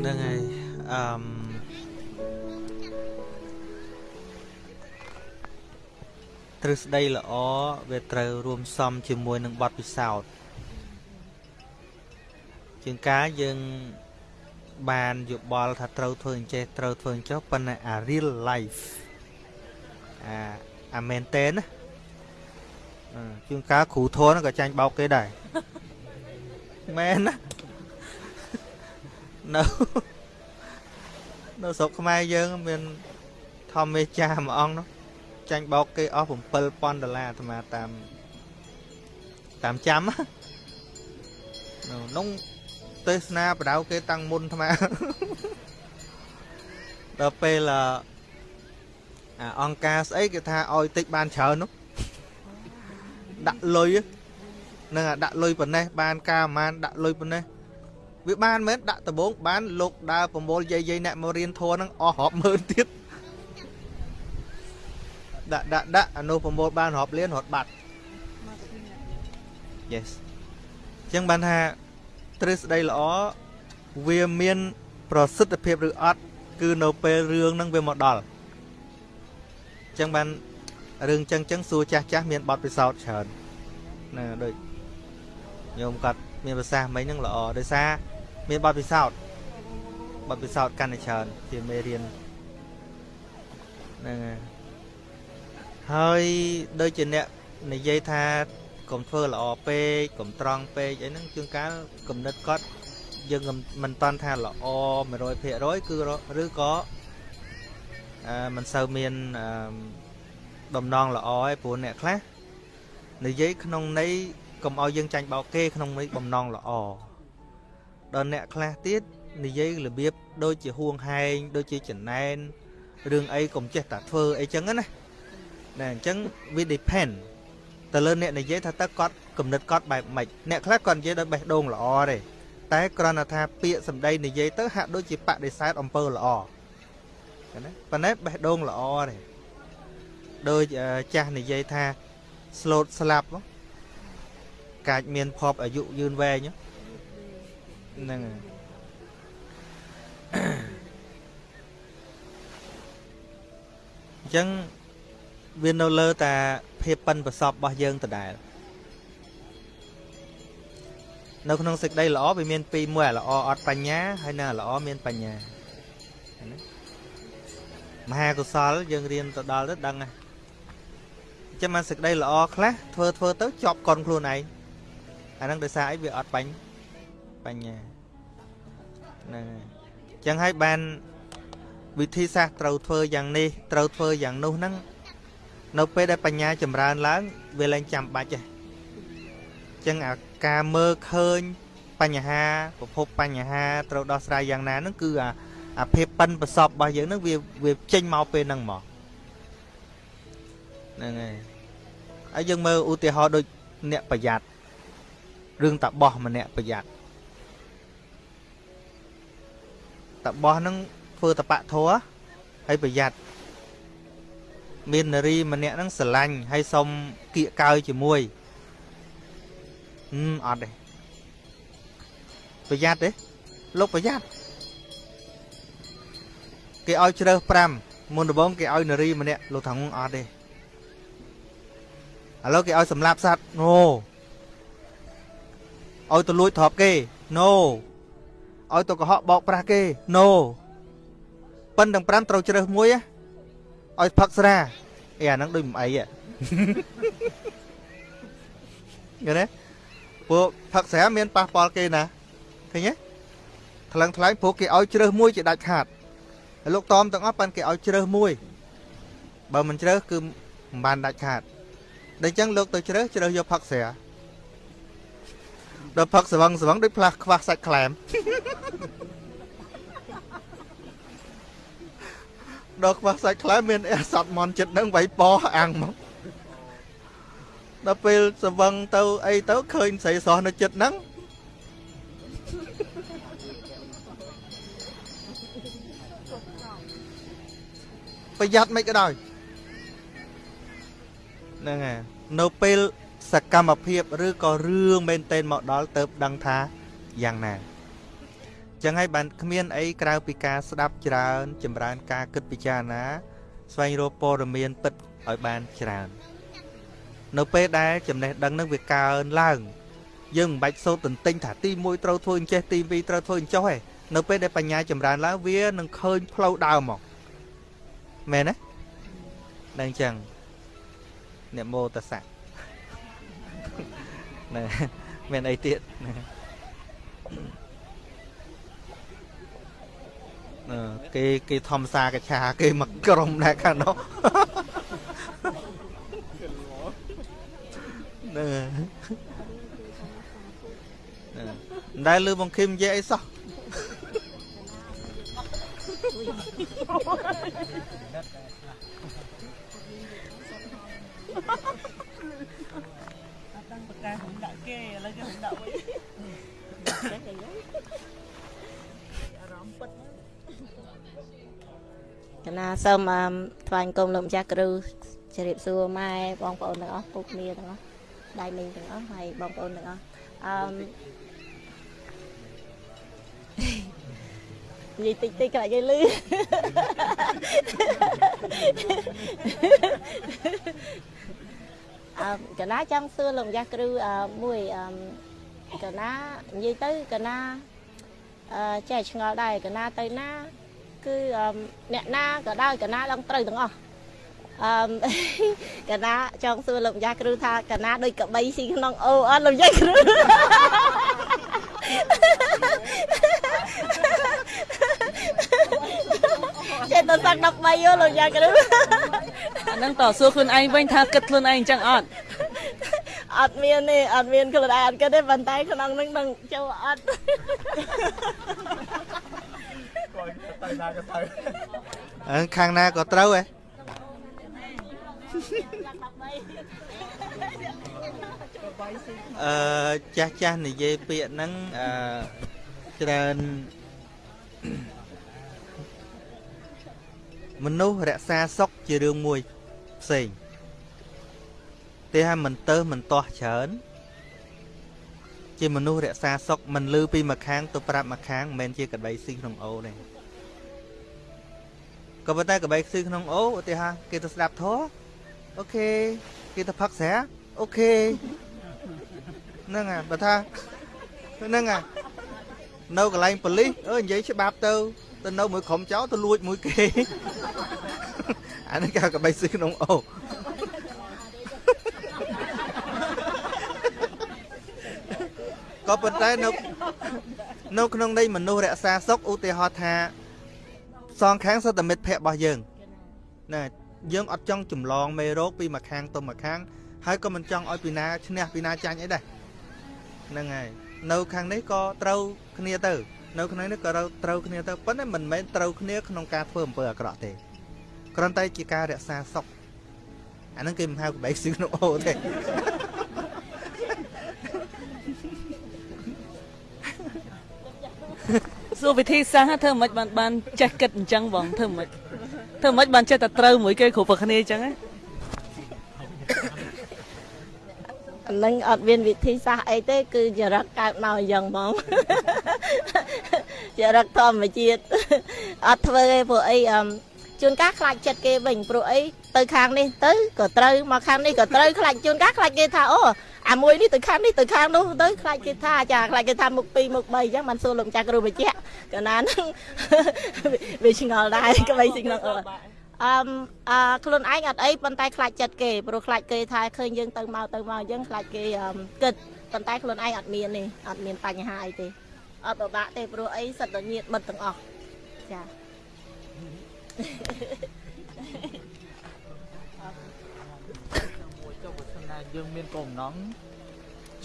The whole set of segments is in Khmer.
ហ្នឹងហើយអឺមទ្រឹស្ដីល្អវាត្រូវរួមផ្សំជាមួយនឹងបទពិសោធន៍ជាងការយើងបានយោបល់ថាត្រូវធ្វើអញ្ចេះត្រូវធ្វើអញ្ចោះប៉ុន្តែអា real life អាអាមែនតេណាអឺជួនកាលគ្រូធនក៏ចាញ់បោកគេដែរមែនណា នៅនៅស្រុកខ្មែរយើងមានធម្មមេចាមួយអង្គនោះចាញ់បោកគេអស់7000ដុល្លារអាត្មាតាមតាមចាំណានោះទេសនាបដៅគេតាំងមុនអាត្មាដល់ពេលអាអង្គការស្អីគេថាឲ្យតិចបានច្រើននោះដាក់លុយនឹងដាក់លុយប៉ុណ្ណេះបានការប្រហែលដាក់លុយប៉ុណ្ណេះ វាបានមែនដាក់ដំបងបានលោកដើរប្រមូលយាយយាយអ្នកមករៀនធัวហ្នឹងអស់រាប់ម៉ឺនទៀតដាក់ដាក់ដាក់អានោះប្រមូលបានរាប់លានរត់បាត់ Yes អញ្ចឹងបានថាទ្រឹស្ដីល្អវាមាន ប្រសិទ្ធភាពឬអត់គឺនៅពេលរឿងហ្នឹងវាមកដល់អញ្ចឹងបានរឿងចឹងចឹងសួរចាស់ចាស់មានបទពិសោធន៍ច្រើនណាដូចញោមគាត់មានប្រសាសន៍មិញហ្នឹងល្អដោយសារ មានបទពិសោធន៍បទពិសោធន៍កាន់តែច្រើនជាមេរៀនហ្នឹងហើយហើយដូចជាអ្នកនិយាយថាកុំធ្វើល្អពេកកុំត្រង់ពេកអីហ្នឹងជួនកាលគំនិតគាត់យើងមិនតាន់ថាល្អ100%គឺឬក៏អឺមិនសូវមានអឺដំណងល្អឯព្រោះអ្នកខ្លះនិយាយក្នុងន័យកុំឲ្យយើងចាញ់បោកគេក្នុងន័យបំណងល្អ ដល់អ្នកខ្លះទៀតនិយាយរបៀបដូចជាហួងហែងដូចជាចំណែនរឿងអីកុំចេះតែធ្វើអីចឹងណាណែអញ្ចឹងវា depend ទៅលើអ្នកនិយាយថាតើគាត់គំនិតគាត់បែបម៉េចអ្នកខ្លះគាត់និយាយដោយបេះដូងល្អទេតែគ្រាន់តែថាពាក្យសម្ដីនិយាយទៅហាក់ដូចជាបដិសេធអំពើល្អណាប៉ុន្តែបេះដូងល្អទេដូចចាស់និយាយថាស្លូតស្លាប់កាចមានភពអាយុយឺនវែងហ្នឹង ហើយអញ្ចឹងវានៅលើតាភាពប៉ិនប្រសពរបស់យើងដដែលនៅក្នុងសេចក្តីល្អវាមានពីរមួយល្អអត់បញ្ញាហើយនៅល្អមានបញ្ញាណាមហាកុសលយើងរៀនទៅដល់ទៅដឹងហើយចាំមកសេចក្តីល្អខ្លះធ្វើធ្វើទៅជាប់កុនខ្លួនឯងអាហ្នឹងដោយសារអីវាអត់បាញ់ បញ្ញាហ្នឹងហើយអញ្ចឹងហើយបានវិធីសាស្ត្រត្រូវធ្វើយ៉ាងនេះត្រូវធ្វើយ៉ាងនោះហ្នឹងនៅពេលដែលបញ្ញាចម្រើនឡើងវាលែងចាំបាច់ទេអញ្ចឹងអាការមើលឃើញបញ្ហាប្រភពបញ្ហាត្រូវដោះស្រាយយ៉ាងណាហ្នឹងគឺអាអាភាពប៉ិនប្រសពរបស់យើងហ្នឹងវាវាចេញមកពេលហ្នឹងមកហ្នឹងហើយហើយយើងមើលឧទាហរណ៍ដូចអ្នកប្រយ័ត្នរឿងតាបោះម្នាក់ប្រយ័ត្ន តាបោះហ្នឹងធ្វើតបៈធัวហើយប្រយ័ត្នមាននារីម្នាក់ហ្នឹងស្រឡាញ់ហើយសុំគៀកកើជាមួយហឹមអត់ទេប្រយ័ត្នទេលោកប្រយ័ត្នគេឲ្យជ្រើស5មុនដំបូងគេឲ្យនារីម្នាក់លោកថាអត់ទេឥឡូវគេឲ្យសម្លាប់សត្វណូឲ្យទៅលួចទ្រព្យគេណូ ឲ្យទៅកុហកបោកប្រាស់គេណូប៉ិនទាំង5ត្រូវជ្រើសមួយឲ្យផឹកស្រាអីអាហ្នឹងដូចមិនអីហ៎យល់ទេពួកផឹកស្រាមានប៉ះពាល់គេណាឃើញទេថ្លឹងថ្លែងព្រោះគេឲ្យជ្រើសមួយជាដាច់ខាតហើយលោកតមទាំងអស់ប៉ិនគេឲ្យជ្រើសមួយបើមិនជ្រើសគឺមិនបានដាច់ខាតដូច្នេះលោកទៅជ្រើសជ្រើសយកផឹកស្រា ដល់ផឹកស្វឹងស្វឹងដូចផ្លាស់ខ្វះសាច់ក្លែមដល់ខ្វះសាច់ខ្លែមមានអេសតមន់ចិត្តនឹងវាយប៉អាំងមកដល់ពេលស្វឹងទៅអីទៅឃើញស្រីស្រស់នៅចិត្តហ្នឹងប្រយ័ត្នមិនក៏ដោយហ្នឹងហើយនៅពេល សកម្មភាពឬក៏រឿងមែនតែនមកដល់ទៅដឹងថាយ៉ាងណាចឹងហើយបានគ្មានអីក្រៅពីការស្ដាប់ច្រើន ចម្រើនការគិតពិចារណា ស្វែងរកព័ត៌មានពិតឲ្យបានច្រើន នៅពេលដែលចំណេះដឹងនឹងវាកើនឡើងយើងមិនបាច់សូត្រទន្ទិញថាទី1ត្រូវធ្វើអញ្ចេះទី2ត្រូវធ្វើអញ្ចោះទេនៅពេលដែលបញ្ញាចម្រើនឡើងវានឹងឃើញផ្លូវដើមមកមែនទេដឹងអញ្ចឹងអ្នកមោតសៈ ណែមានអីទៀតអឺគេគេធម្មសាកឆាគេមកក្រុមដែរខាងនោះណែណែដែលលើបងខឹមនិយាយអីសោះ đang bật ca cũng đã kê lấy cái cũng đã vậy rõm bật កណាសូមអឺថ្វាយគុំលោកម្ចាស់គ្រូជម្រាបសួរម៉ែបងប្អូនទាំងអស់ពុកគ្នាទាំងអស់ដៃមីងទាំងអស់ហើយបងប្អូនទាំងអស់អឺមនិយាយតិចតិចខ្លាចគេលឺអឺ កណាចង់សួរលោកម្ចាស់គ្រូអឺមួយអឺកណានិយាយទៅកណាអឺចេះឆ្ងល់ដែរកណាទៅណាគឺអឺអ្នកណាក៏ដោយកណាឡើងត្រូវទាំងអស់អឺកណាចង់សួរលោកម្ចាស់គ្រូថាកណាដូចកបីស៊ីក្នុងអូអត់លោកម្ចាស់គ្រូ ចេះតែសឹក13យោលោកម្ចាស់គ្រូអាហ្នឹងតសួរខ្លួនឯងវិញថាគិតខ្លួនឯងអញ្ចឹងអត់អត់មានទេអត់មានខ្លួនឯងអត់គិតទេប៉ុន្តែក្នុងនឹងនឹងចូលអត់អឺខាងណាក៏ត្រូវហ៎អឺចាស់ចាស់និយាយពាក្យហ្នឹងអឺច្រើន មនុស្សរក្សាសុខជារឿងមួយផ្សេងទេថាមិនទៅមិនទាស់ច្រើន ជាមនុស្សរក្សាសុខមិនលឺពីម្ខាងទៅប្រាប់ម្ខាងមិនមែនជាក្របីស៊ីក្នុងអូរទេក៏ប៉ុន្តែក្របីស៊ីក្នុងអូរឧទាហរណ៍គេទៅស្ដាប់ធម៌ OK គេទៅផឹកស្រា OKហ្នឹងហើយបើថាហ្នឹងហើយនៅកន្លែងប៉ូលីសអើនិយាយច្បាប់ទៅ ទៅនៅមួយក្រុមចោលទៅលួចមួយគេអានេះគេកបីស៊ីក្នុងអូក៏ប៉ុន្តែនៅនៅក្នុងន័យមនុស្សរក្សាសុខឧទាហរណ៍ថាសងខាងសុទ្ធតែមិត្តភ័ក្តិរបស់យើងណាយើងអត់ចង់ចម្លងមេរោគពីមួយខាងទៅមួយខាងហើយក៏មិនចង់ឲ្យពីណាឈ្នះពីណាចាញ់អីដែរហ្នឹងហើយនៅខាងនេះក៏ត្រូវគ្នាទៅ នៅក្នុងនេះក៏ត្រូវគ្នាទៅប៉ុន្តែមិនមែនត្រូវគ្នាក្នុងការធ្វើអំពើអាក្រក់ទេគ្រាន់តែជាការរក្សាសុខអាហ្នឹងគេមិនហៅក្បែកស៊ីក្នុងអូទេសួរវិធីសាស្ត្រធ្វើមិនបានបានចេះគិតអញ្ចឹងបងធ្វើមិនធ្វើមិនបានចេះតែត្រូវមួយគេគ្រប់គ្នាអញ្ចឹងណាអានឹងអត់មានវិធីសាស្ត្រអីទេ គឺចរិតកើតមកអញ្ចឹងហ្មង ចរិតធម្មជាតិអត់ធ្វើទេព្រោះអីអឹមជួនកាលខ្លាចចិត្តគេវិញព្រោះអីទៅខាងនេះទៅក៏ត្រូវមកខាងនេះក៏ត្រូវខ្លាចជួនកាលខ្លាចគេថាអូអាមួយនេះទៅខាងនេះទៅខាងនោះទៅខ្លាចគេថាចាខ្លាចគេថាមុខ2មុខ3អញ្ចឹងបានសួរលោកម្ចាស់គ្រូបញ្ជាក់កណាហ្នឹងវាឆ្ងល់ដែរក្បីស៊ីក្នុងអឺអឺអឺខ្លួនឯងអត់អីប៉ុន្តែខ្លាចចិត្តគេព្រោះខ្លាចគេថាឃើញយើងទៅមកទៅមកអញ្ចឹងខ្លាចគេអឺគិតប៉ុន្តែខ្លួនឯងអត់មានទេអត់មានបញ្ហាអីទេ អត់ពិបាកទេព្រោះអីសិតតែញាតមិត្តទាំងអស់ចាមួយចុះបើសិនណាយើងមានគោលបំណង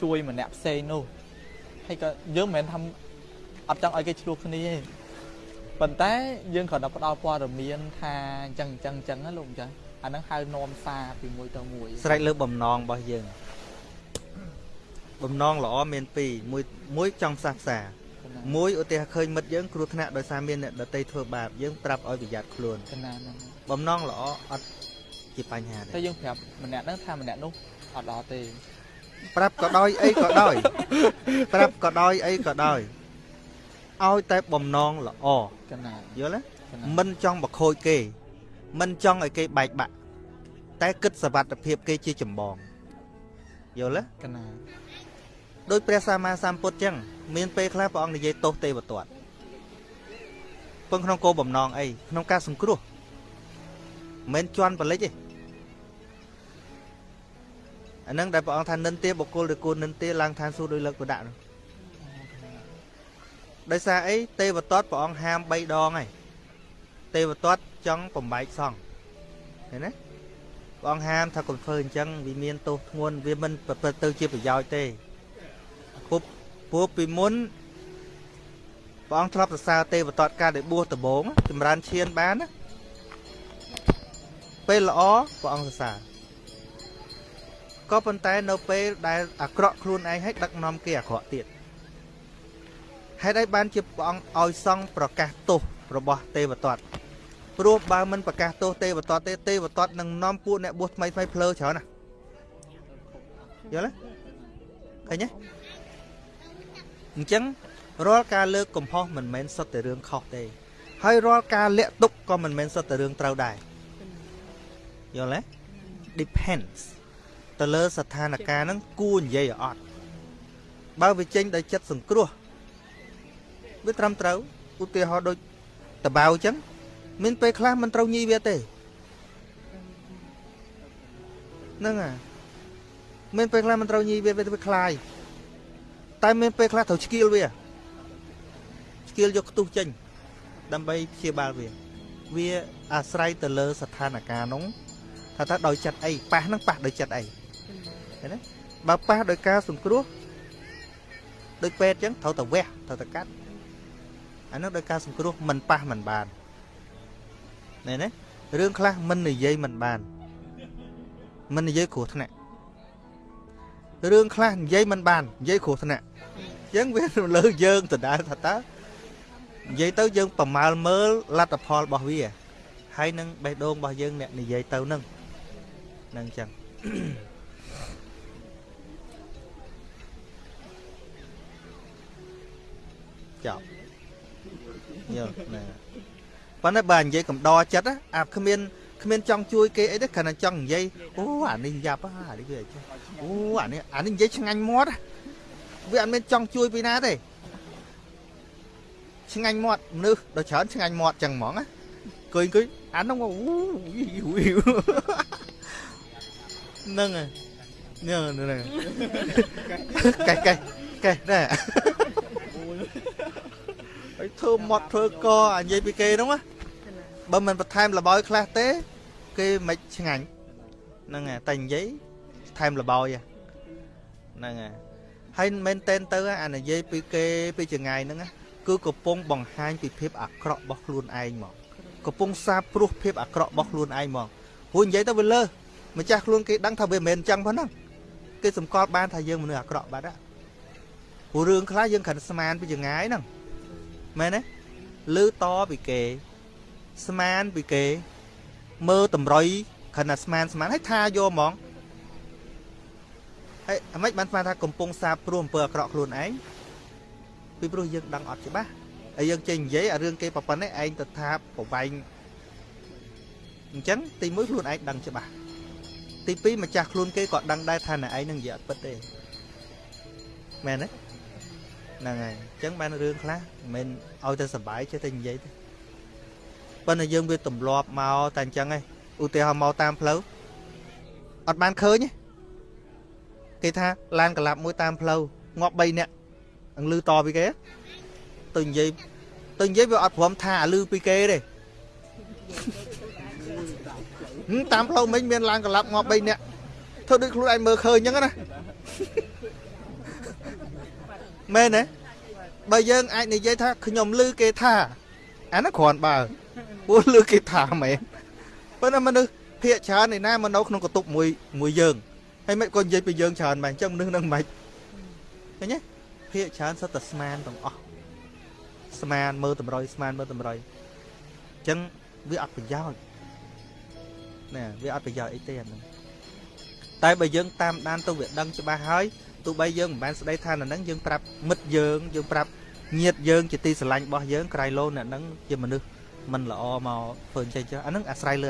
ជួយម្នាក់ផ្សេងនោះហើយក៏យើងមិនមែនថាអត់ចង់ឲ្យគេឆ្លោះគ្នាទេប៉ុន្តែយើងគ្រាន់តែផ្ដល់ព័ត៌មានថាអញ្ចឹងអញ្ចឹងអញ្ចឹងណាលោកអញ្ចឹងអាហ្នឹងហៅនាំសារពីមួយទៅមួយស្រេចលើបំណងរបស់យើងបំណងល្អមានពីរមួយមួយចង់ផ្សះផ្សា មួយឧទាហរណ៍ឃើញមិត្តយើងគ្រោះថ្នាក់ដោយសារមានអ្នកដតីធ្វើបាបយើងប្រាប់ឲ្យប្រយ័ត្នខ្លួនកណាហ្នឹងបំណងល្អអត់ជាបញ្ហាតែទេយើងប្រាប់ម្នាក់ហ្នឹងថាម្នាក់នោះអត់ល្អទេប្រាប់ក៏ដោយអីក៏ដោយប្រាប់ក៏ដោយអីក៏ដោយឲ្យតែបំណងល្អកណាយល់ទេកណាមិនចង់បខូចគេ មិនចង់ឲ្យគេបែកបាក់តែគិតសវត្ថភាពគេជាចម្បងយល់ទេកណាដោយព្រះសម្មាសម្ពុទ្ធចឹង មានពេលខ្លះព្រះអង្គនិយាយទោសទេវទត្តពឹងក្នុងគោលបំណងអីក្នុងការសង្គ្រោះមិនមែនជន់បលិចទេអានឹងដែលព្រះអង្គថានិន្ទាបុគ្គលឬគូនិន្ទាឡើងឋានសួគ៌ដោយលើកប្រដាក់នោះដោយសារអីទេវទត្តព្រះអង្គហាម3ដងហើយទេវទត្តចង់បំបែកសង្ឃឃើញទេព្រះអង្គហាមថាកុំធ្វើអញ្ចឹងវាមានទោសធ្ងន់វាមិនប្រព្រឹត្តទៅជាប្រយោជន៍ទេពុប ព្រោះពីមុនព្រះអង្គធ្លាប់សរសើរទេវតតកាលដែលបួសដំបងចម្រើនឈានបានណាពេលល្អព្រះអង្គសរសើរក៏ប៉ុន្តែនៅពេលដែលអាក្រក់ខ្លួនឯងឲ្យដឹកនាំគេអាក្រក់ទៀតហេតុអីបានជាព្រះអង្គឲ្យសង់ប្រកាសទោសរបស់ទេវតតព្រោះបើមិនប្រកាសទោសទេវតតទេទេវតតនឹងនាំពួកអ្នកបួសថ្មីថ្មីភ្លើច្រើនណាយល់ទេឃើញទេ អញ្ចឹងរាល់ការលើកកំហុសមិនមែនសុទ្ធតែរឿងខុសទេ ហើយរាល់ការលាក់ទុកក៏មិនមែនសុទ្ធតែរឿងត្រូវដែរយល់ទេ depends ទៅលើស្ថានភាពហ្នឹងគួរនិយាយឲ្យអត់បើវាចេញដោយចិត្តសង្គ្រោះវាត្រឹមត្រូវឧទាហរណ៍ដូចតបៅអញ្ចឹងមានពេលខ្លះមិនត្រូវញីវាទេហ្នឹងហើយមានពេលខ្លះមិនត្រូវញីវាវាវាខ្លាយ តែមានពេលខ្លះត្រូវឆ្កៀលវាឆ្កៀលយកខ្ទុះចេញដើម្បីព្យាបាលវាវាអាស្រ័យទៅលើស្ថានភាពនោះថាតើដោយចិត្តអីប៉ះហ្នឹងប៉ះដោយចិត្តអីឃើញទេបើប៉ះដោយការសង្គ្រោះដោយពេទ្យអញ្ចឹងត្រូវតែវះត្រូវតែកាត់អានោះដោយការសង្គ្រោះមិនប៉ះមិនបានណែណារឿងខ្លះមិននិយាយមិនបានមិននិយាយគ្រោះថ្នាក់ រឿងខ្លះនិយាយមិនបាននិយាយគ្រោះថ្នាក់អញ្ចឹងវាលើយើងដដែលថាតើនិយាយទៅយើងប្រមាលមើលលទ្ធផលរបស់វាហើយនឹងបេះដូងរបស់យើងអ្នកនិយាយទៅនឹងនឹងអញ្ចឹងចប់យល់ណាប៉ុន្តែបើនិយាយកំដរចិត្តណាអាគ្មាន គ្មានចង់ជួយគេអីទេគ្រាន់តែចង់និយាយអូអានេះយ៉ាប់ហ่าអានេះវាចេះអូអានេះអានេះនិយាយឆ្ងាញ់មាត់ណាវាអត់មានចង់ជួយពីណាទេឆ្ងាញ់មាត់មនុស្សដល់ច្រើនឆ្ងាញ់មាត់ចឹងហ្មងណាអង្គុយអង្គុយអានោះអូហ្នឹងហើយហ្នឹងហ្នឹងកែកែកែណែហើយធ្វើមាត់ធ្វើកអានិយាយពីគេហ្នឹងណាបើមិនបន្ថែមលបោយខ្លះទេ គេមិនឆ្ងាញ់ហ្នឹងហើយតែនិយាយថែមលបោយហ្នឹងហើយហើយមែនតែនទៅអានិយាយពីគេពីចងាយហ្នឹងណាគឺកំពុងបង្ហាញពីភាពអាក្រក់របស់ខ្លួនឯងហ្មងកំពុងសាបព្រោះភាពអាក្រក់របស់ខ្លួនឯងហ្មងព្រោះនិយាយទៅវាលើសម្ចាស់ខ្លួនគេដឹងថាវាមិនមែនអញ្ចឹងប៉ុណ្ណឹងគេសម្គាល់បានថាយើងមនុស្សអាក្រក់បាត់ហ្នឹងព្រោះរឿងខ្លះយើងគ្រាន់ស្មានពីចងាយហ្នឹងមែនទេលឺតពីគេស្មានពីគេ មើលតម្រុយគ្រាន់តែស្មានស្មានហើយថាយកហ្មងហើយអាម៉េចបានស្មានថាកំពុងសាបព្រោះអំពើអាក្រក់ខ្លួនឯងពីព្រោះយើងដឹងអត់ច្បាស់ហើយយើងចេះនិយាយអារឿងគេប្រប៉ុណ្ណេះឯងទៅថាប្រវែងអញ្ចឹងទីមួយខ្លួនឯងដឹងច្បាស់ទីពីរម្ចាស់ខ្លួនគេក៏ដឹងដែរថាអ្នកឯងនឹងនិយាយអត់ពិតទេមែនទេហ្នឹងហើយអញ្ចឹងបានរឿងខ្លះមិនមែនឲ្យតែសុបាយចេះតែនិយាយទេ ប៉ុន្តែយើងវាទម្លាប់មកតែអញ្ចឹងឯងឧទាហរណ៍មកតាមផ្លូវអត់បានឃើញទេគេថាឡានកលាប់មួយតាមផ្លូវងាប់3នាក់អង្លឺតពីគេទៅនិយាយទៅនិយាយវាអត់ព្រមថាអាលឺពីគេទេហឹមតាមផ្លូវមិញមានឡានកលាប់ងាប់3នាក់ធ្វើដូចខ្លួនឯងមើលឃើញអញ្ចឹងណាមែនទេបើយើងអាចនិយាយថាខ្ញុំលឺគេថាអានោះគ្រាន់បើ ពួកលឺគេថាមែនប៉ុន្តែមនុស្សភាកច្រើនឯណាមកនៅក្នុងកតុបមួយមួយយើងហើយមិនក៏និយាយពីយើងច្រើនមែនអញ្ចឹងមនុស្សនឹងមិនឃើញទេភាកច្រើនសុទ្ធតែស្មានទាំងអស់ស្មានមើលតម្រុយស្មានមើលតម្រុយអញ្ចឹងវាអត់ប្រយោជន៍ណែវាអត់ប្រយោជន៍អីទេអាហ្នឹងតែបើយើងតាមដានទៅវាដឹងច្បាស់ហើយទោះបីយើងមិនបានស្ដីថានៅហ្នឹងយើងប្រាប់មិត្តយើងយើងប្រាប់ញាតយើងជាទីស្រឡាញ់របស់យើងក្រៃលោអ្នកហ្នឹងជាមនុស្ស មិនល្អមកធ្វើអញ្ចឹងចុះអាហ្នឹងអាស្រ័យលើ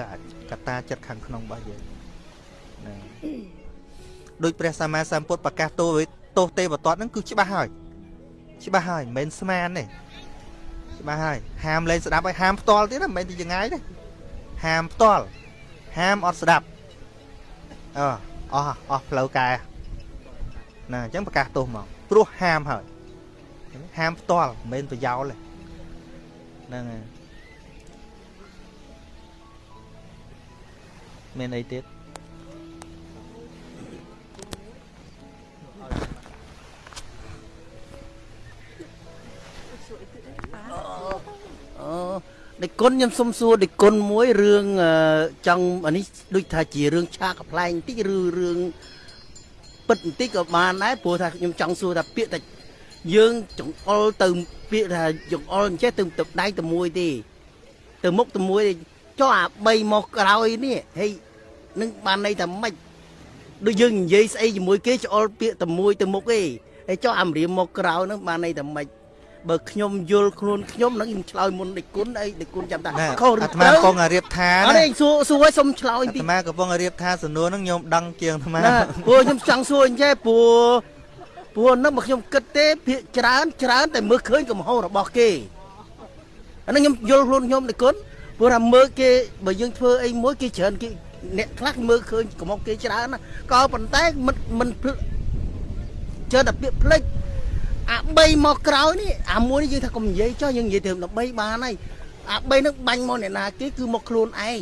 កត្តាចិត្តខាងក្នុងរបស់យើងហ្នឹងដូចព្រះសម្មាសម្ពុទ្ធប្រកាសទោសទោសទេវតតហ្នឹងគឺច្បាស់ហើយច្បាស់ហើយមិនមែនស្មានទេច្បាស់ហើយហាមលេងស្ដាប់ហើយហាមផ្ទាល់ទៀតណាមិនមែនទីចងាយទេហាមផ្ទាល់ហាមអត់ស្ដាប់អឺអស់អស់ផ្លូវកែណាអញ្ចឹងប្រកាសទោសមកព្រោះហាមហើយហាមផ្ទាល់មិនមែនប្រយោលទេហ្នឹងហើយ មានអីទៀតអូដេចគុណខ្ញុំសុំសួរដេចគុណមួយរឿងអឺចង់អានេះដូចថាជារឿងឆាកកំ pl ែងបន្តិចឬរឿងពិតបន្តិចក៏បានដែរព្រោះថាខ្ញុំចង់សួរថាពាក្យថាយើងចង្អុលទៅពាក្យថាចង្អុលអញ្ចេះទៅទៅដៃទៅមួយទេ ទៅមុខទៅមួយទេចុះអា3មកក្រោយនេះហេ នឹងបានន័យថាម៉េចដូចយើងនិយាយស្អីជាមួយគេច្អុលពាក្យទៅមួយទៅមុខទេហើយចុះអាម្រាមមកក្រោយហ្នឹងបានន័យថាម៉េចបើខ្ញុំយល់ខ្លួនខ្ញុំហ្នឹងខ្ញុំឆ្លើយមុនដេចគុណអីដេចគុណចាំតាណាខុសឬអាត្មាត្រូវកំពុងតែរៀបថាអត់ណាទេសួរសួរឲ្យសុំឆ្លើយអាបន្តិចត្មាកំពុងតែរៀបថាសំណួរហ្នឹងខ្ញុំដឹងជាងអាត្មាណាព្រោះខ្ញុំចង់សួរអញ្ចេះព្រោះព្រោះនឹងមកខ្ញុំគិតទេភាកច្រើនច្រើនតែមើលឃើញកំហុសរបស់គេអាហ្នឹងខ្ញុំយល់ខ្លួនខ្ញុំដេចគុណព្រោះថាមើលគេបើយើងធ្វើអីមួយគេច្រើនគេ អ្នកខ្លះមើលឃើញកំហុសគេច្រើនណាក៏ប៉ុន្តែមិនមិនភ្លច្រើនតែពាក្យផ្លេចអា3មកក្រោយនេះអាមួយនេះយើងថាកុំនិយាយចុះយើងនិយាយទៅ13បានហើយអា3ហ្នឹងបាញ់មកអ្នកណាគេគឺមកខ្លួនឯង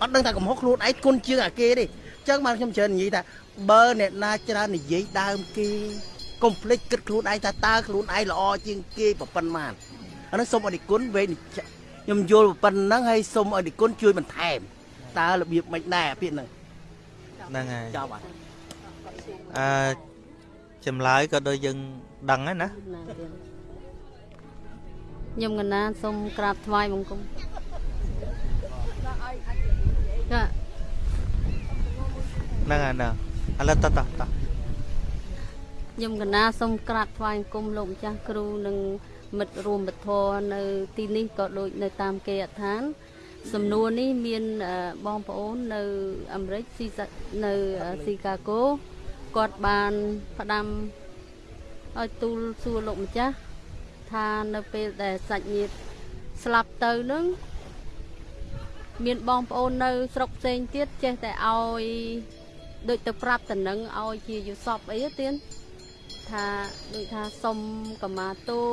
អត់ដឹងថាកំហុសខ្លួនឯងគុណជាងអាគេទេអញ្ចឹងបានខ្ញុំច្រើននិយាយថាបើអ្នកណាច្រើននិយាយដើមគេកុំភ្លេចគិតខ្លួនឯងថាតើខ្លួនឯងល្អជាងគេប្រប៉ុណ្ណាអាហ្នឹងសូមអរគុណវេនខ្ញុំយល់ប៉ុណ្ណឹងហើយសូមអរគុណជួយបន្ថែម តើរបៀបមិនដែរពាក្យហ្នឹងហ្នឹងហើយចប់ហើយអឺចម្លើយក៏ដូចយើងដឹងហើយណាខ្ញុំកណាសូមក្រាបថ្វាយបង្គំចាហ្នឹងហើយណាឥឡូវតតតតខ្ញុំកណាសូមក្រាបថ្វាយបង្គំលោកម្ចាស់គ្រូនិងមិត្តរួមពធនៅទីនេះក៏ដូចនៅតាមគេអដ្ឋាន សំណួរនេះមានអឺបងប្អូននៅអាមេរិកស៊ីសានៅអឺស៊ីកាហ្គោគាត់បានផ្ដាំឲ្យទូលសួរលោកម្ចាស់ថានៅពេលដែលសាច់ញាតិស្លាប់ទៅនឹងមានបងប្អូននៅស្រុកផ្សេងទៀតចេះតែឲ្យដូចទៅប្រាប់តំណឹងឲ្យជាយុសពអីទេទៀនថាដូចថាសុំកម្មាទោស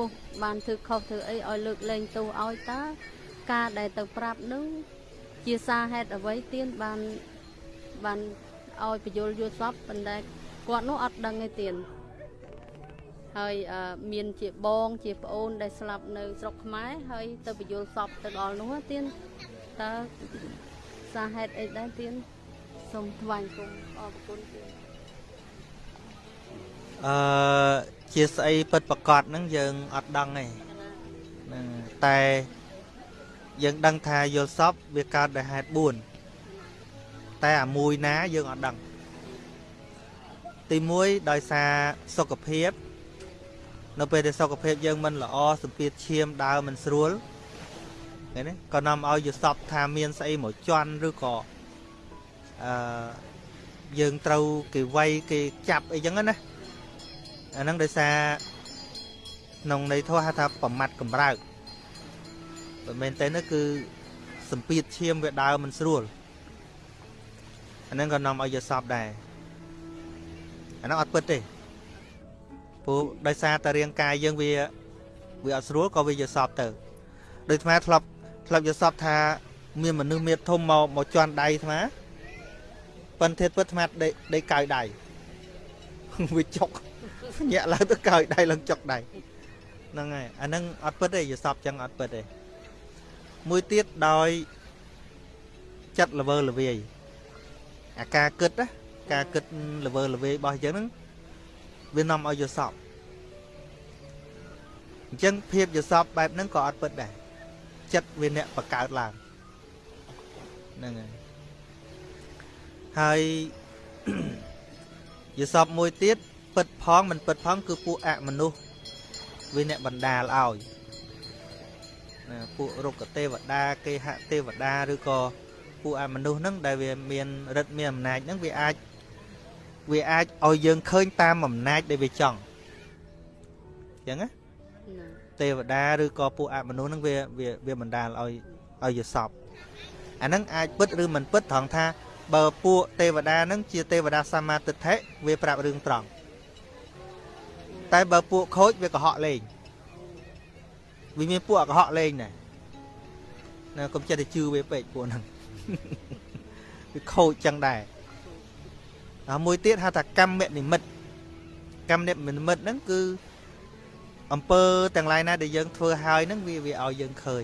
បានធ្វើខុសធ្វើអីឲ្យលើកលែងទោសឲ្យតើ ការដែលទៅប្រាប់នឹងជាសារហេតុអ្វីទៀនបានបានឲ្យបញ្យលយុសពប៉ុន្តែគាត់នោះអត់ដឹងទេទៀនហើយអឺមានជាបងជាប្អូនដែលស្លាប់នៅស្រុកខ្មែរហើយទៅបញ្យលសពទៅដល់នោះណាទៀនតើសារហេតុអីដែរទៀនសូមថ្វាយគុំអរគុណទៀនអឺជាស្អីពិតប្រកបហ្នឹងយើងអត់ដឹងទេហ្នឹងតែ យើងដឹងថាយល់សពវាកើតដោយហេតុ4តែអាមួយណាយើងអត់ដឹងទី1ដោយសារសុខភាពនៅពេលដែលសុខភាពយើងមិនល្អសម្ពាធឈាមដើរមិនស្រួលឃើញទេក៏នាំឲ្យយល់សពថាមានស្អីមកជន់ឬក៏អឺយើងត្រូវគេវាយគេចាប់អីចឹងណាអាហ្នឹងដោយសារក្នុងន័យធម៌ហៅថាប្រមាត់កំរើក បើមែនទេនោះគឺសម្ពាធឈាមវាដើរមិនស្រួលអាហ្នឹងក៏នាំឲ្យយកសពដែរអាហ្នឹងអត់ពិតទេព្រោះដោយសារតែរាងកាយយើងវាវាអត់ស្រួលក៏វាយកសពទៅដូចអាត្មាធ្លាប់ធ្លាប់យកសពថា មានមនុស្សមានធំមកមកជន់ដៃអាត្មាប៉ិនធៀបពិតអាត្មាដេកដេកកៅដៃវាចុកញាក់ឡើងទៅកើយដៃឡើងចុកដៃហ្នឹងហើយអាហ្នឹងអត់ពិតទេយល់សពចឹងអត់ពិតទេ មួយទៀតដោយចិត្តល្វើល្វាយអាការគិតណាការគិតល្វើល្វាយរបស់យើងហ្នឹងវានាំឲ្យយល់សពអញ្ចឹងភាពយល់សពបែបហ្នឹងក៏អត់ពិតដែរចិត្តវាអ្នកបង្កើតឡើងហ្នឹងហើយហើយយល់សពមួយទៀតពិតផងមិនពិតផងគឺពួកអមនុស្សវាអ្នកបណ្ដាលឲ្យ ណាពួករុក្ខទេវតាគេហទេវតាឬក៏ពួកអមនុស្សហ្នឹងដែលវាមានរិទ្ធមានអំណាចហ្នឹងវាអាចវាអាចឲ្យយើងឃើញតាមអំណាចដែលវាចង់អញ្ចឹងណាណាទេវតាឬក៏ពួកអមនុស្សហ្នឹងវាវាវាបណ្ដាលឲ្យឲ្យយល់សពអាហ្នឹងអាចពិតឬមិនពិតត្រង់ថាបើពួកទេវតាហ្នឹងជាទេវតាសមាទិដ្ឋិវាប្រាប់រឿងត្រង់តែបើពួកខូចវាកុហកលេង វាមានពួកកុហកលេងដែរណាកុំចិត្តតែជឿវាពេកពួកហ្នឹងវាខូចចឹងដែរហើយមួយទៀតហៅថាកម្មនិមិត្តកម្មនិមិត្តហ្នឹងគឺអំពើទាំងឡាយណាដែលយើងធ្វើហើយហ្នឹងវាវាឲ្យយើងឃើញ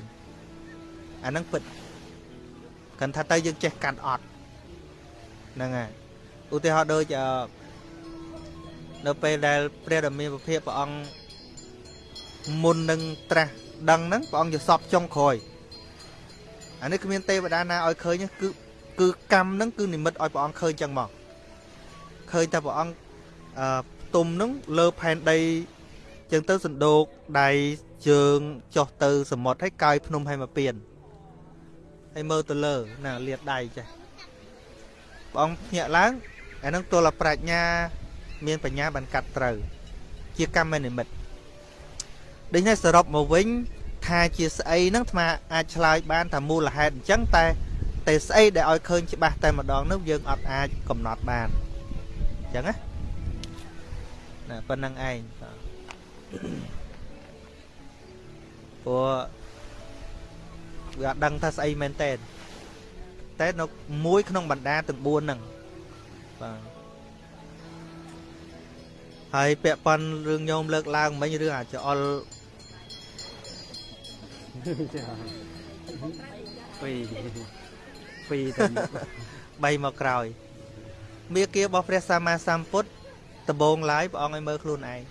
អាហ្នឹងពិតកាន់ថាទៅយើងចេះកាត់អត់ហ្នឹងហើយឧទាហរណ៍ដូចអឺនៅពេលដែលព្រះដ៏មានពភៈព្រះអង្គ មុននឹងត្រាស់ដឹងហ្នឹងព្រះអង្គយល់សពចុងក្រោយអានេះគ្មានទេវតាណាឲ្យឃើញទេគឺគឺកម្មហ្នឹងគឺនិមិត្តឲ្យព្រះអង្គឃើញចឹងមកឃើញតែព្រះអង្គអឺផ្ទុំហ្នឹងលើផែនដីចឹងទៅសណ្ដោកដៃជើងចុះទៅសមុទ្រហើយកាយភ្នំហើយមកពៀនហើយមើលទៅលើណាលាតដៃចេះព្រះអង្គភ្ញាក់ឡើងអាហ្នឹងទល់តែប្រាជ្ញា មានបញ្ញាបានកាត់ត្រូវ ជាកម្មនិមិត្ត ដូច្នេះសរុបមកវិញថាជាស្អីហ្នឹងអាត្មាអាចឆ្លើយបានថាមូលហេតុអញ្ចឹងតែតែស្អីដែលឲ្យឃើញច្បាស់តែម្ដងនោះយើងអត់អាចកំណត់បានអញ្ចឹងណាណាប៉ុណ្្នឹងឯងបាទព្រោះវាអត់ដឹងថាស្អីមែនតើតែនៅមួយក្នុងបណ្ដាទាំង4ហ្នឹងបាទហើយពាក់ប៉ុនរឿងញោមលើកឡើងមិញរឿងអាចអល់ ពីពីទៅ3មកក្រោយមេគារបស់ព្រះសម្មាសម្ពុទ្ធដំបងឡាយព្រះអង្គឲ្យមើលខ្លួនឯង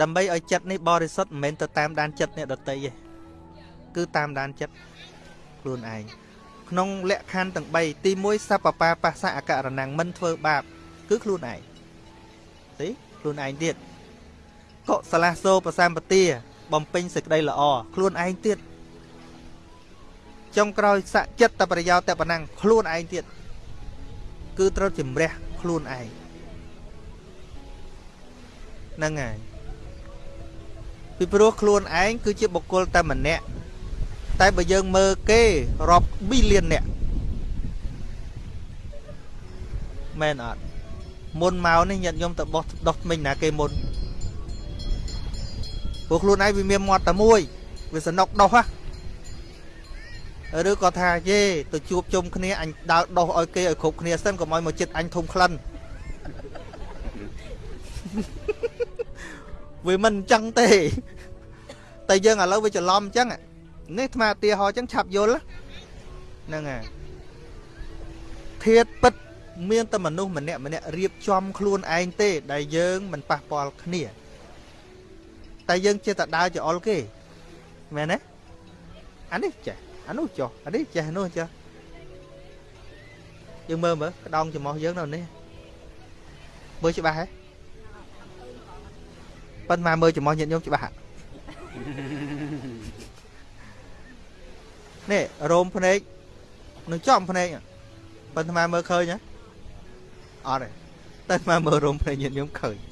ដើម្បីឲ្យចិត្តនេះបរិសុទ្ធមិនមែនទៅតាមដានចិត្តអ្នកដតីទេគឺតាមដានចិត្តខ្លួនឯងក្នុងលក្ខខណ្ឌទាំង3ទី1សពបាបស្សៈអករណੰមិនធ្វើបាប គឺខ្លួនឯងទីខ្លួនឯងទៀត កុសលាសោប្រសម្បទាបំពេញសេចក្តីល្អខ្លួនឯងទៀតចុងក្រោយសច្ចិតតប្រយោជន៍តែប៉ុណ្ណឹងខ្លួនឯងទៀតគឺត្រូវជំរះខ្លួនឯងហ្នឹងហើយពីព្រោះខ្លួនឯងគឺជាបុគ្គលតែម្នាក់តែបើយើងមើលគេរាប់ប៊ីលានអ្នកមែនអត់មុនមកនេះញាតិញោមទៅបោះដោះថ្មិញណាគេមុន ព្រោះខ្លួនឯងវាមានមាត់តែមួយវាសនុកដោះហ៎ឬក៏ថាយេទៅជួបជុំគ្នាអញដើរដោះឲ្យគេឲ្យគ្រប់គ្នាសិនកុំឲ្យមកចិត្តអញធំក្លិនវាមិនអញ្ចឹងទេតែយើងឥឡូវវាច្រឡំអញ្ចឹងនេះអាត្មាឧទាហរណ៍អញ្ចឹងឆាប់យល់ហ្នឹងហើយធាតពិតមានតែមនុស្សម្នាក់ម្នាក់រៀបចំខ្លួនឯងទេ ដែលយើងមិនប៉ះពាល់គ្នា តែយើងចេះតែដើរចោលគេមែនទេអានេះចេះអានោះចុះអានេះចេះអានោះចេះយើងមើលមើលក្តោងច្រមុះយើងនៅនេះមើលច្បាស់ហ៎ប៉ុន្តែមើលច្រមុះញាតិញោមច្បាស់ហ៎នេះរោមភ្នែកនឹងចំភ្នែកប៉ុន្តែមើលឃើញហ៎អត់ទេតែមកមើលរោមភ្នែកញាតិញោមឃើញ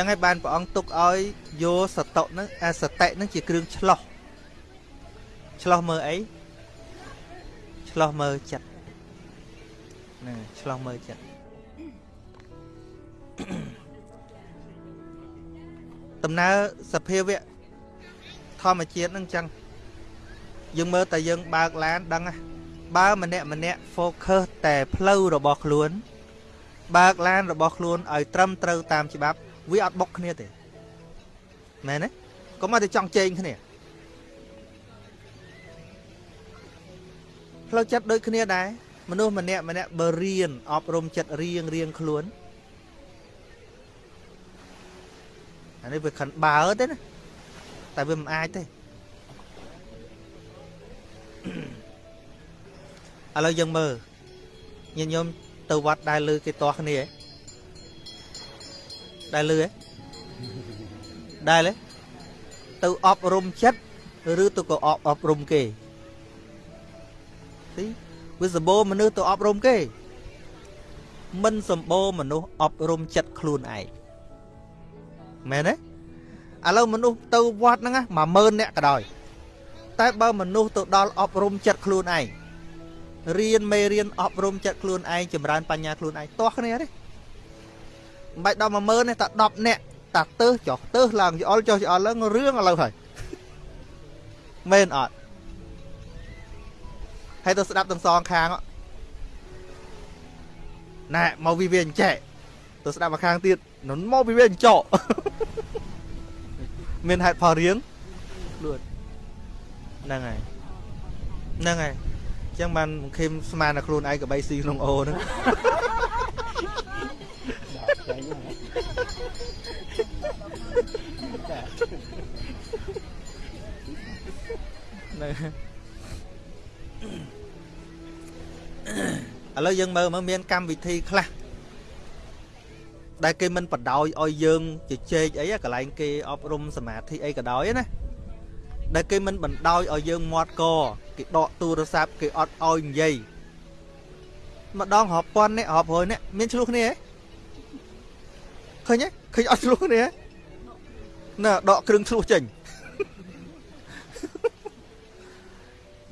ចឹងហើយបានព្រះអង្គទុកឲ្យយកសតុហ្នឹងអាសតិហ្នឹងជាគ្រឿងឆ្លោះឆ្លោះមើលអីឆ្លោះមើលចិត្តណាឆ្លោះមើលចិត្តដំណើរសភាវៈធម្មជាតិហ្នឹងអញ្ចឹងយើងមើលតែយើងបើកឡានដឹងហ៎បើម្នាក់ម្នាក់ focus តែផ្លូវរបស់ខ្លួន បើកឡានរបស់ខ្លួនឲ្យត្រឹមត្រូវតាមច្បាប់ វាអត់បុកគ្នាទេមែនទេកុំឲ្យតែចង់ជែងគ្នាផ្លូវចិត្តដូចគ្នាដែរមនុស្សម្នាក់ម្នាក់បើរៀនអប់រំចិត្តរៀងរៀងខ្លួនអានេះវាខិនបើទេណាតែវាមិនអាចទេឥឡូវយើងមើលញញាតិញោមទៅវត្តដែលលឺគេតោះគ្នាហ៎ ដែលលឺហ៎ដែលហ៎ទៅអប់រំចិត្តឬទៅក៏អប់អប់រំគេទីវាសម្បូរមនុស្សទៅអប់រំគេ មិនសម្បូរមនុស្សអប់រំចិត្តខ្លួនឯងមែនទេឥឡូវមនុស្សទៅវត្តហ្នឹង10000នាក់ក៏ដោយតែបើមនុស្សទៅដល់អប់រំចិត្តខ្លួនឯងរៀនមេរៀនអប់រំចិត្តខ្លួនឯងចម្រើនបញ្ញាខ្លួនឯងទាស់គ្នាទេ មិនបាច់ដល់10000ទេតែ10នាក់តាទៅចុះទៅឡើងយអល់ចុះយអល់ឡើងរឿងឥឡូវហើយមែនអត់ហើយទៅស្ដាប់ទាំងសងខាងណែមកវិវាអញ្ចែទៅស្ដាប់មកខាងទៀតនុនមកវិវាអញ្ចោមានហេតុផលរៀងខ្លួនហ្នឹងហើយហ្នឹងហើយអញ្ចឹងបានខេមស្មានតែខ្លួនឯងក៏បីស៊ីក្នុងអូហ្នឹង នឹងឥឡូវយើងមើលមើលមានកម្មវិធីខ្លះដែលគេមិនបដ ாய் ឲ្យយើងជជែកអីកន្លែងគេអប់រំសមាធិអីក៏ដោយណាដែលគេមិនបណ្ដោយឲ្យយើងមាត់កគេដកទូរស័ព្ទគេអត់ឲ្យនិយាយម្ដងរាប់ពាន់នេះរាប់រយនេះមានឆ្លោះគ្នាហ៎ឃើញទេឃើញអត់ឆ្លោះគ្នាហ៎ ណាដកគ្រឿងឆ្លោះចេញ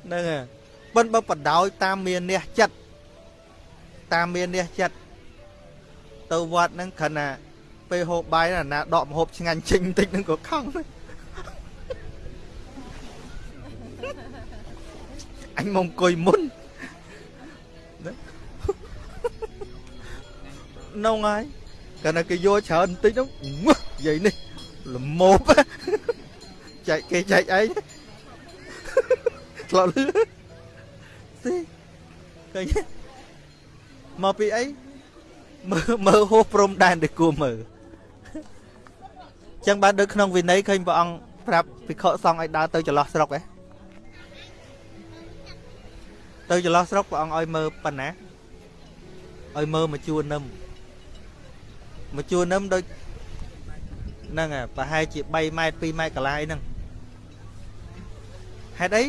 ហ្នឹងហើយប៉ិនបើបដោយតាមមានអ្នកចិត្តតាមមានអ្នកចិត្តទៅវត្តហ្នឹងគ្រាន់តែពេលហូបបាយណាណាដកម្ហូបឆ្ងាញ់ចេញបន្តិចហ្នឹងក៏ខំដែរអញមកអង្គុយមុនណានងហើយកាលណាគេយកច្រើនបន្តិចហ្នឹងងឹះនិយាយនេះ ល្មោបចែកគេចែកឯងឆ្លោលឺស៊ីឃើញទេមកពីអីមើលមើលហួសព្រំដែនទៅគួរមើលចឹងបានដូចក្នុងវិន័យឃើញព្រះអង្គប្រាប់ភិក្ខុសង្ឃឲ្យដើរទៅចន្លោះស្រុកហ៎ទៅចន្លោះស្រុកព្រះអង្គឲ្យមើលប៉ុណ្ណាឲ្យមើលមកជួននឹមមកជួននឹមដូច ហ្នឹងហ่ะប្រហែលជា3ម៉ែត្រ2ម៉ែត្រកន្លះអីហ្នឹងហេតុអី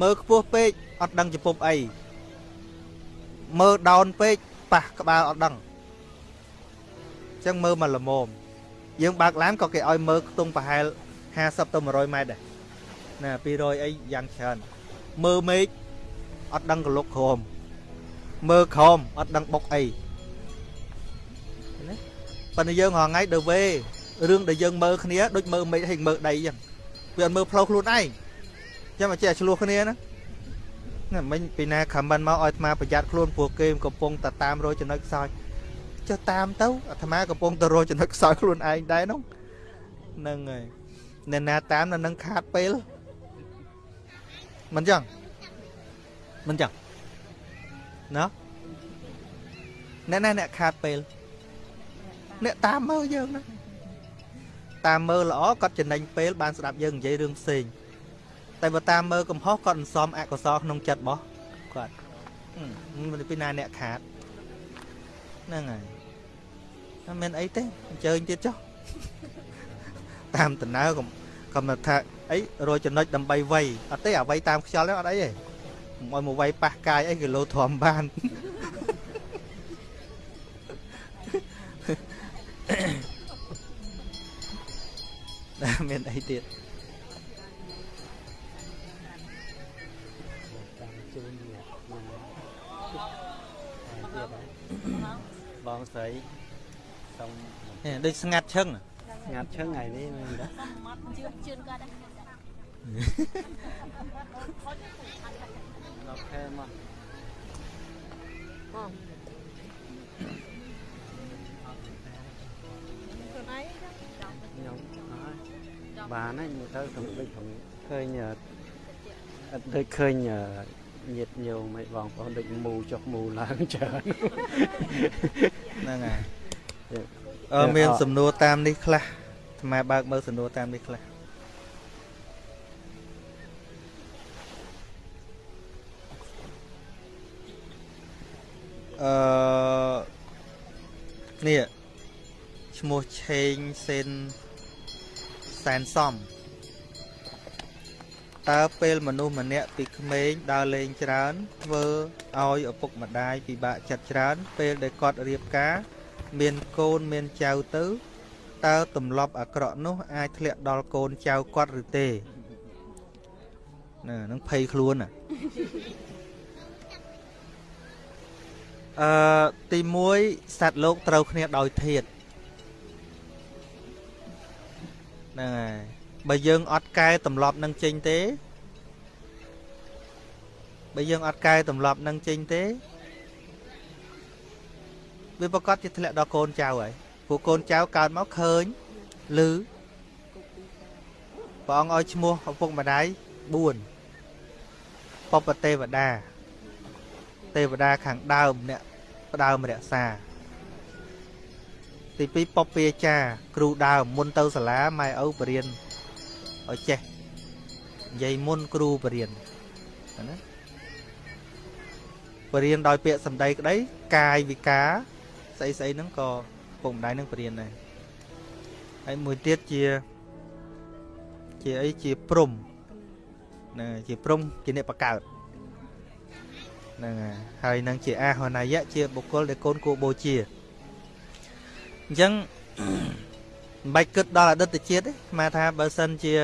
មើលខ្ពស់ពេកអត់ដឹងចំពប់អីមើលដោនពេកប៉ះក្បាលអត់ដឹងអញ្ចឹងមើលមកល្មមយើងបើកឡានក៏គេឲ្យមើលខ្ទង់ប្រហែល50ទៅ100ម៉ែត្រដែរណា200អីយ៉ាងច្រើនមើលមេឃអត់ដឹងកលុកក្រមមើលក្រមអត់ដឹងបុកអីណា ប៉ុន្តែយើងរងថ្ងៃទៅវេរឿងដែលយើងមើលគ្នាដូចមើលមេឃហើយមើលដីអញ្ចឹងវាអត់មើលផ្លូវខ្លួនឯងចាំមកចេះឆ្លោះគ្នាណាណាមិញពីណាខមមិនមកឲ្យអាត្មាប្រយ័ត្នខ្លួនព្រោះគេកំពុងតែតាមរយចំណុចខ្សោយចុះតាមទៅអាត្មាកំពុងតែរយចំណុចខ្សោយខ្លួនឯងដែរនោះហ្នឹងហើយអ្នកណាតាមនៅនឹងខាតពេលមិនចឹងមិនចឹងណាអ្នកណាអ្នកខាតពេល អ្នកតាមមើលយើងណាតាមមើលល្អគាត់ចំណេញពេលបានស្ដាប់យើងនិយាយរឿងផ្សេងតែបើតាមមើលកំហុសគាត់អន្សំអកុសលក្នុងចិត្តរបស់គាត់មិនពីណាអ្នកខាតហ្នឹងហើយអត់មានអីទេអញ្ជើញទៀតចុះតាមដំណើរកុំកុំថាអីរយចំណុចដើម្បីវៃអត់ទេអ្វីតាមខ្យល់ទេអត់អីទេមកមកវៃប៉ះកាយអីគីឡូធំបាន មានអីទៀតបងស្រីសុំនេះដូចស្ងាត់ឈឹងស្ងាត់ឈឹងថ្ងៃនេះមែនទេជឿនជឿនគាត់ដែរដល់ខែមកខ្លួ បានហើយមើលទៅខ្ញុំដូចខ្ញុំឃើញអឺអត់ដូចឃើញអឺញាតញោមឲ្យបងប្អូនដូចមូចុះមូឡើងច្រើនហ្នឹងហើយយ៉ាអឺមានសំណួរតាមនេះខ្លះអាត្មាបើកមើលសំណួរតាមនេះខ្លះអឺនេះឈ្មោះឆេងសេន សែនសំតើពេលមនុស្សម្នាក់ពីក្មេងដើរលេងច្រើនធ្វើឲ្យឪពុកម្ដាយពិបាកចិត្តច្រើន ពេលដែលគាត់រៀបការ មានកូនមានចៅទៅតើទម្លាប់អាក្រក់នោះអាចធ្លាក់ដល់កូនចៅគាត់ឬទេណានឹងភ័យខ្លួនណាអឺទី1សត្វលោកត្រូវគ្នាដោយធាត ហ្នឹងហើយបើយើងអត់កែទម្លាប់នឹងចេញទេបើយើងអត់កែទម្លាប់នឹងចេញទេវាប្រកាសជាធ្លាក់ដល់កូនចៅហើយព្រោះកូនចៅកើតមកឃើញឮព្រះអង្គឲ្យឈ្មោះឪពុកម្ដាយ4ពពទេវតាទេវតាខាងដើមអ្នកផ្ដើមរក្សា ទី2ពពាចាគ្រូដើមមុនទៅសាលាម៉ែឪបរៀនឲ្យចេះនិយាយមុនគ្រូបរៀនណាបរៀនដោយពាក្យសម្ដីក្តីកាយវិការស្អីស្អីហ្នឹងក៏ពុកម្ដាយនឹងបរៀនដែរហើយមួយទៀតជាជាអីជាព្រំណាជាព្រំជាអ្នកបកកើតហ្នឹងហើយហើយនឹងជាអាហនយៈជាបុគ្គលដែលកូនគួរបូជា អញ្ចឹងមិនបាច់គិតដល់អតីតជាតិទេស្មាថាបើសិនជា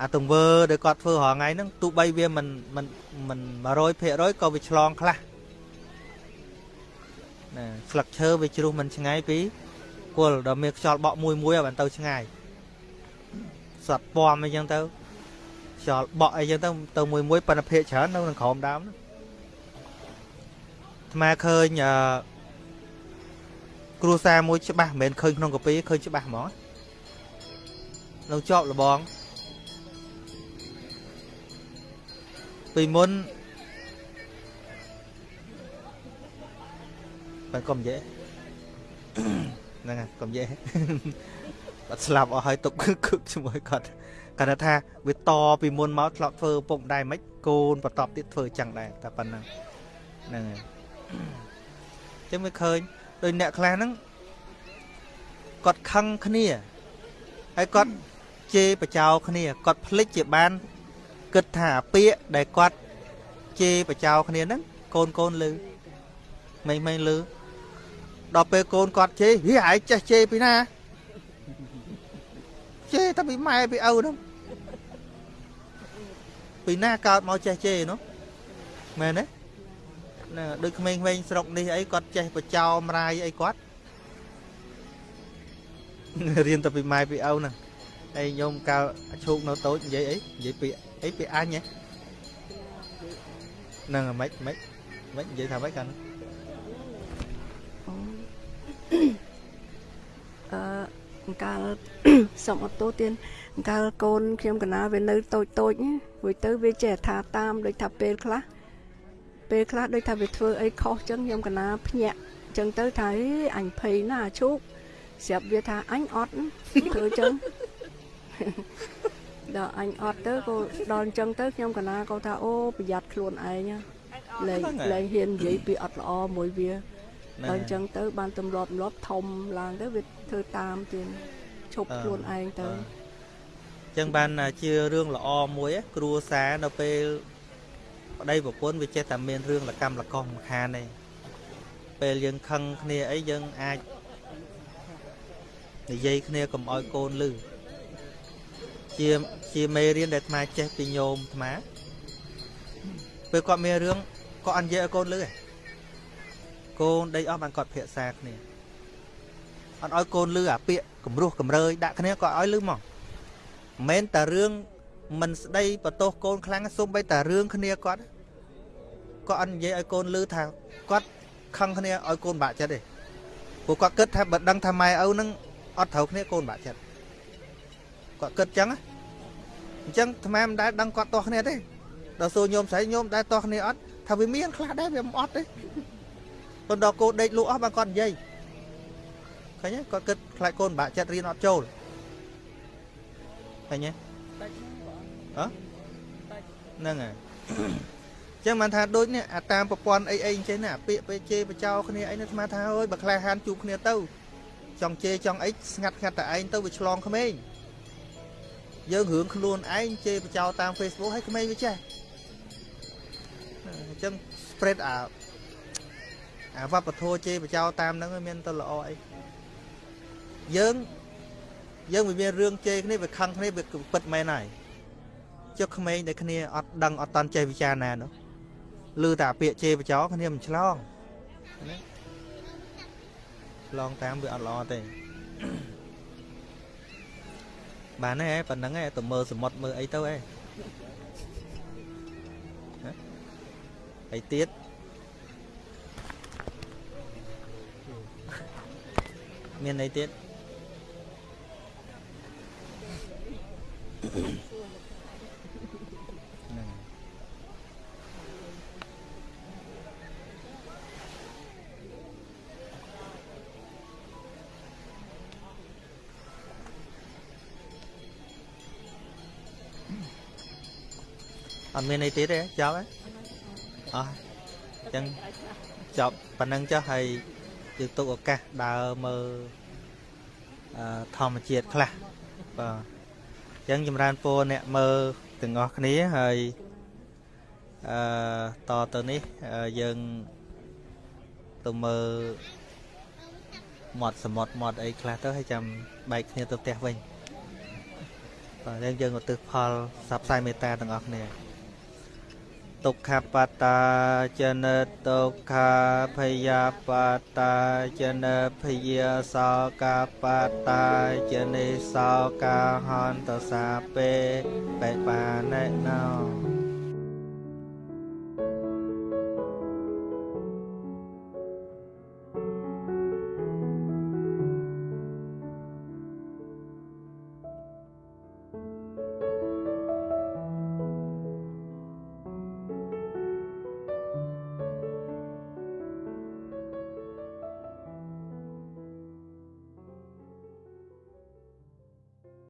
អាទង្វើដែលគាត់ធ្វើរាល់ថ្ងៃហ្នឹងទោះបីវាមិនមិនមិន100%ក៏វាឆ្លងខ្លះណាស្លឹកឈើវាជ្រុះមិនឆ្ងាយពីគល់ដល់មានខ្យល់បក់មួយមួយឲ្យបានទៅឆ្ងាយសត្វពំអីចឹងទៅខ្យល់បក់អីចឹងទៅទៅមួយមួយប៉ុន្តែភាកច្រើននៅក្នុងក្រោមដើមហ្នឹងអាត្មាឃើញអឺ គ្រួសារមួយច្បាស់មិនមែនឃើញក្នុងកាពីឃើញច្បាស់ហ្មងនៅជាប់លបងពីមុនបានកុំនិយាយហ្នឹងហើយកុំនិយាយបាត់ស្លាប់អស់ហើយទុកគឹកជាមួយគាត់គាត់ថាវាតពីមុនមកធ្លាប់ធ្វើពុកម្ដាយមិនកូនបន្តទៀតធ្វើចឹងដែរតែប៉ុណ្ណឹងហ្នឹងហើយអញ្ចឹងវាឃើញ ដោយអ្នកខ្លះហ្នឹងគាត់ខឹងគ្នាហើយគាត់ជេរបចោគ្នាគាត់ភ្លេចជាបានគិតថាអាពាកដែលគាត់ជេរបចោគ្នាហ្នឹងកូនកូនលឺមិនមិនលឺដល់ពេលកូនគាត់ជេរហីឯងចេះជេរពីណាជេរតែពីម៉ែពីឪហ្នឹងពីណាកើតមកចេះជេរនោះមែនទេ ណាដូចក្មេងៗស្រុកនេះអីគាត់ចេះបចោមរាយអីគាត់រៀនតែពីម៉ែពីឪហ្នឹងហើយញោមកាលឈូកនៅតូចនិយាយអីនិយាយពីអីពីអញហ៎ហ្នឹងមិនមិនមិននិយាយថាម៉េចកាលហ្នឹងអឺអង្កាលសុំអត់ទោសទៀតអង្កាលកូនខ្ញុំកណាវានៅតូចតូចណារួចទៅវាចេះថាតាមដូចថាពេលខ្លះ ពេលខ្លះដូចថាវាធ្វើអីខុសចឹងខ្ញុំកណាភ្ញាក់ចឹងទៅថាអេអញភ័យណាស់អាឈូកស្រាប់វាថាអញអត់ធ្វើចឹងដល់អញអត់ទៅក៏ដល់អញ្ចឹងទៅខ្ញុំកណាក៏ថាអូប្រយ័ត្នខ្លួនឯងណាលែងលែងហ៊ាននិយាយពីអត់ល្អមួយវាដល់អញ្ចឹងទៅបានទម្លាប់ទម្លាប់ធំឡើងទៅវាធ្វើតាមទៀតឈប់ខ្លួនឯងទៅអញ្ចឹងបានជារឿងល្អមួយណាគ្រួសារនៅពេល ប្តីប្រពន្ធវាចេះតែមានរឿងលកម្មលកោម្ខានទេពេលយើងខឹងគ្នាអីយើងអាចនិយាយគ្នាកុំឲ្យកូនលឺជាជាមេរៀនដែលអាត្មាចេះពីញោមអាត្មាពេលគាត់មានរឿងគាត់អត់និយាយឲ្យកូនលឺទេកូនដេកអស់បានគាត់ភាសាគ្នាអត់ឲ្យកូនលឺអាពាក្យគំរោះកំរើយដាក់គ្នាគាត់ឲ្យលឺមកមិនមែនតែរឿងមិនស្ដីបន្ទោសកូនខ្លាំងសូម្បីតែរឿងគ្នាគាត់ គាត់អត់និយាយឲ្យកូនលឺថាគាត់ខឹងគ្នាឲ្យកូនបាក់ចិត្តទេព្រោះគាត់គិតថាបើដឹងថាម៉ែឪនឹងអត់ត្រូវគ្នាកូនបាក់ចិត្តគាត់គិតចឹងណាអញ្ចឹងអាត្មាមិនដែលដឹងគាត់ទាស់គ្នាទេដល់សួរញោមស្រីញោមដែលទាស់គ្នាអត់ថាវាមានខ្លះដែរវាមិនអត់ទេប៉ុន្តែកូនដេកលក់អស់បានគាត់និយាយឃើញទេគាត់គិតខ្លាចកូនបាក់ចិត្តរៀនអត់ចូលឃើញទេអឺហ្នឹងហើយ ចឹងបានថាដូចនេះអាតាមប្រព័ន្ធអីអីអញ្ចឹងណាអាពាក្យពេកជេរបចោគ្នាអីនេះស្មានថាអើយបើក្លាហានជួបគ្នាទៅចង់ជេរចង់អីស្ងាត់ស្ងាត់តែឯងទៅវាឆ្លងក្មេងយើងរឿងខ្លួនឯងជេរបចោតាម Facebook ឲ្យក្មេងវាចេះអញ្ចឹង spread អាអាវប្បធម៌ជេរបចោតាមហ្នឹងវាមានទៅល្អអីយើងយើងវាមានរឿងជេរគ្នាវាខឹងគ្នាវាពិតមែនហើយចុះក្មេងដែលគ្នាអត់ដឹងអត់តន់ចេះវិចារណានោះ ឮតែពាក្យជេរបចោគ្នាមិនឆ្លងណាឆ្លងតាមវាអត់ល្អទេបានទេប៉ុណ្្នឹងឯងទៅមើលសមុទ្រមើលអីទៅឯងអីទៀតមានអីទៀតហ្អត់មានអីទៀតទេចប់ហើយអស់អញ្ចឹងចប់ប៉ុណ្ណឹងចុះហើយយើងទុកឱកាសដើរមើលអឺធម្មជាតិខ្លះបាទអញ្ចឹងចម្រើនពរអ្នកមើលទាំងអស់គ្នាហើយអឺតទៅនេះអឺយើងទៅមើលមាត់សមុទ្រមាត់អីខ្លះទៅហើយចាំបែកគ្នាទៅផ្ទះវិញបាទយើងយើងឧទ្ទិសផលសັບផ្សាយមេត្តាទាំងអស់គ្នា ទុក្ខបតាចនិតទុក្ខាភយាបតាចនិភយាសោកាបតាចនិសោកាហន្តសាពេបេបាណេណោ